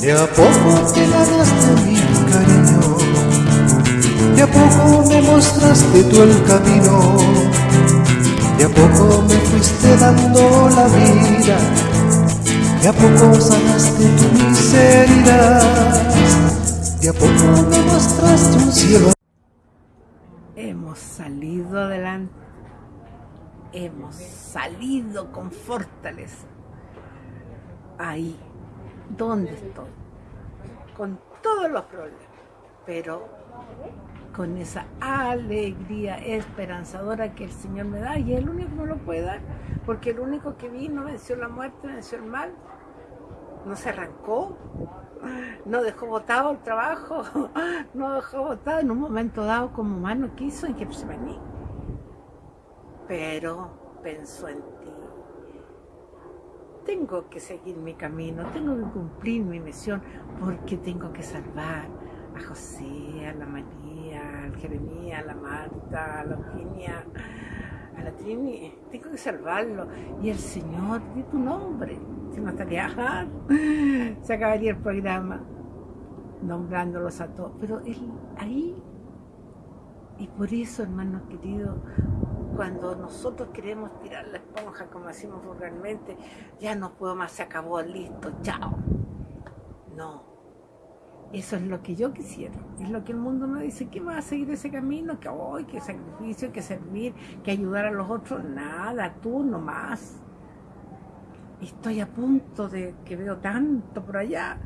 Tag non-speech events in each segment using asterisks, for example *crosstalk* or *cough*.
De a poco te ganaste mi cariño, de a poco me mostraste tú el camino, de a poco me fuiste dando la vida, de a poco sanaste tu miseria, de a poco me mostraste un cielo. Hemos salido adelante, hemos salido con fortaleza. Ahí dónde estoy, con todos los problemas, pero con esa alegría esperanzadora que el Señor me da y el único que me lo puede dar, porque el único que vino venció la muerte, venció el mal, no se arrancó, no dejó botado el trabajo, *laughs* no dejó botado en un momento dado como humano quiso en venía, pero pensó en tengo que seguir mi camino, tengo que cumplir mi misión, porque tengo que salvar a José, a la María, al Jeremías, a la Marta, a la Eugenia, a la Trini, tengo que salvarlo. Y el Señor, di tu nombre, si no estaría, se acabaría el programa nombrándolos a todos, pero él ahí, y por eso, hermanos queridos, cuando nosotros queremos tirar la esponja, como decimos vulgarmente, ya no puedo más, se acabó, listo, chao. No, eso es lo que yo quisiera, es lo que el mundo me dice, ¿qué va a seguir ese camino? Que hoy, que sacrificio, que servir, que ayudar a los otros, nada, tú nomás. Estoy a punto de que veo tanto por allá,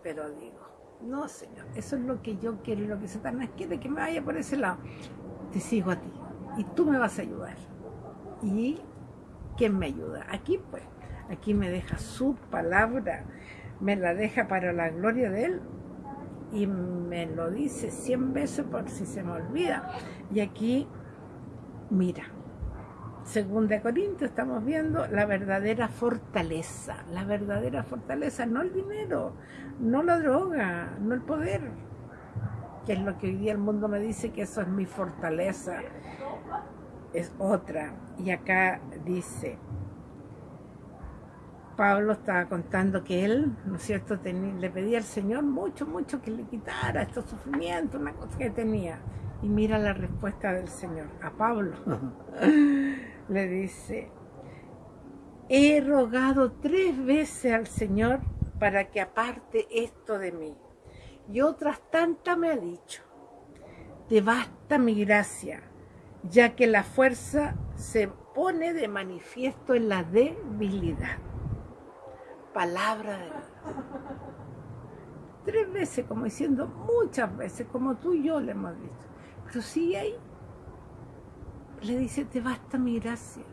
pero digo, no señor, eso es lo que yo quiero y lo que Satanás quiere que me vaya por ese lado te sigo a ti y tú me vas a ayudar. ¿Y quién me ayuda? Aquí pues, aquí me deja su palabra, me la deja para la gloria de Él y me lo dice cien veces por si se me olvida. Y aquí, mira, según de Corintios estamos viendo la verdadera fortaleza, la verdadera fortaleza, no el dinero, no la droga, no el poder, que es lo que hoy día el mundo me dice que eso es mi fortaleza, es otra. Y acá dice, Pablo estaba contando que él, ¿no es cierto?, le pedía al Señor mucho, mucho que le quitara estos sufrimientos, una cosa que tenía. Y mira la respuesta del Señor a Pablo. le dice, he rogado tres veces al Señor para que aparte esto de mí y otras tantas me ha dicho, te basta mi gracia, ya que la fuerza se pone de manifiesto en la debilidad. Palabra de Dios. Tres veces, como diciendo muchas veces, como tú y yo le hemos dicho. Pero sigue ahí. Le dice, te basta mi gracia.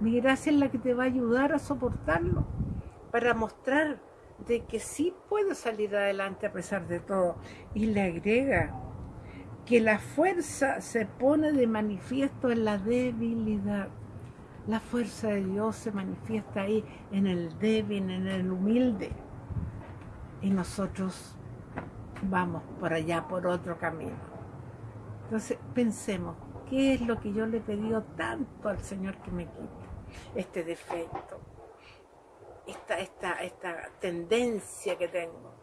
Mi gracia es la que te va a ayudar a soportarlo, para mostrar de que sí puedo salir adelante a pesar de todo. Y le agrega que la fuerza se pone de manifiesto en la debilidad. La fuerza de Dios se manifiesta ahí en el débil, en el humilde. Y nosotros vamos por allá, por otro camino. Entonces pensemos, ¿qué es lo que yo le he pedido tanto al Señor que me quite? Este defecto, esta, esta, esta tendencia que tengo.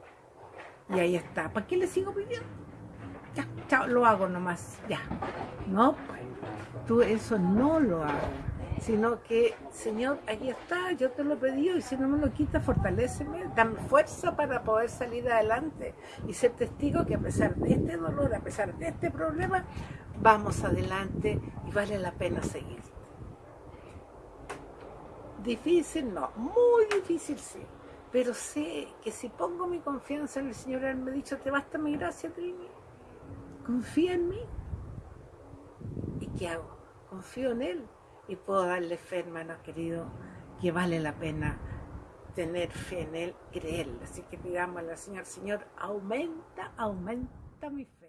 Y ahí está. ¿Para qué le sigo pidiendo? Chao, lo hago nomás, ya. No, pues, tú eso no lo hago. Sino que, Señor, ahí está, yo te lo pedido y si no me lo quita, fortaleceme, dame fuerza para poder salir adelante y ser testigo que a pesar de este dolor, a pesar de este problema, vamos adelante y vale la pena seguir. Difícil no, muy difícil sí. Pero sé que si pongo mi confianza en el Señor, Él me ha dicho, te basta mi gracia, Trini. Confía en mí. ¿Y qué hago? Confío en Él y puedo darle fe, hermano querido, que vale la pena tener fe en Él, creerle. Así que pidámosle al Señor, Señor, aumenta, aumenta mi fe.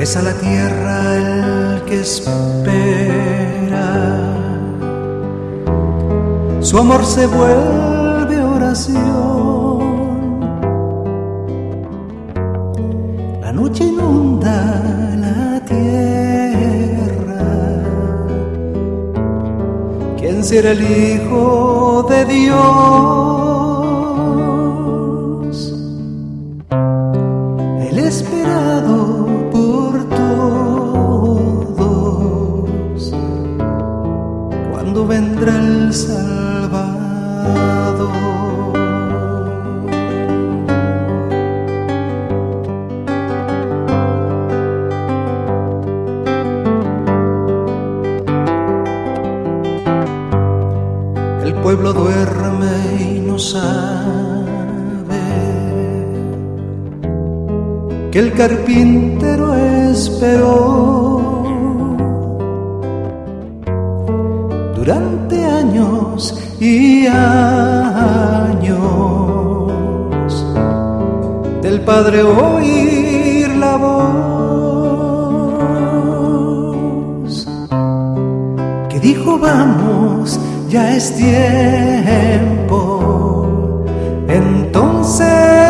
Besa la tierra el que espera. Su amor se vuelve oración. La noche inunda la tierra. ¿Quién será el Hijo de Dios? el carpintero esperó. Durante años y años del Padre oír la voz que dijo vamos, ya es tiempo. Entonces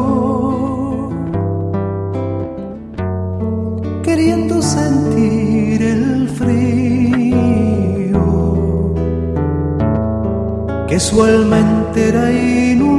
su alma entera inundó.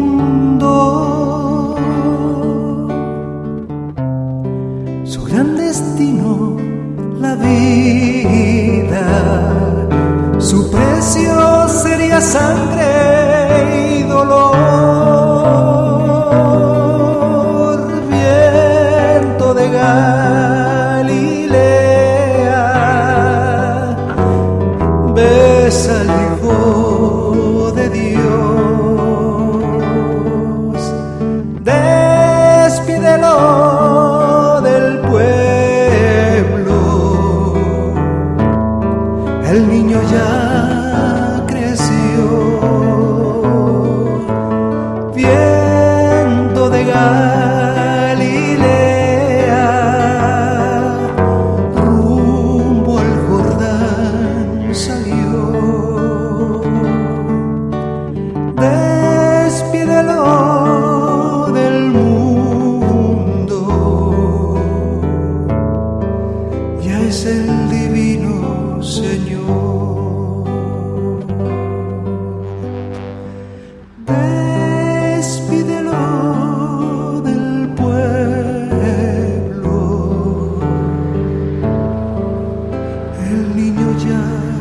Georgia.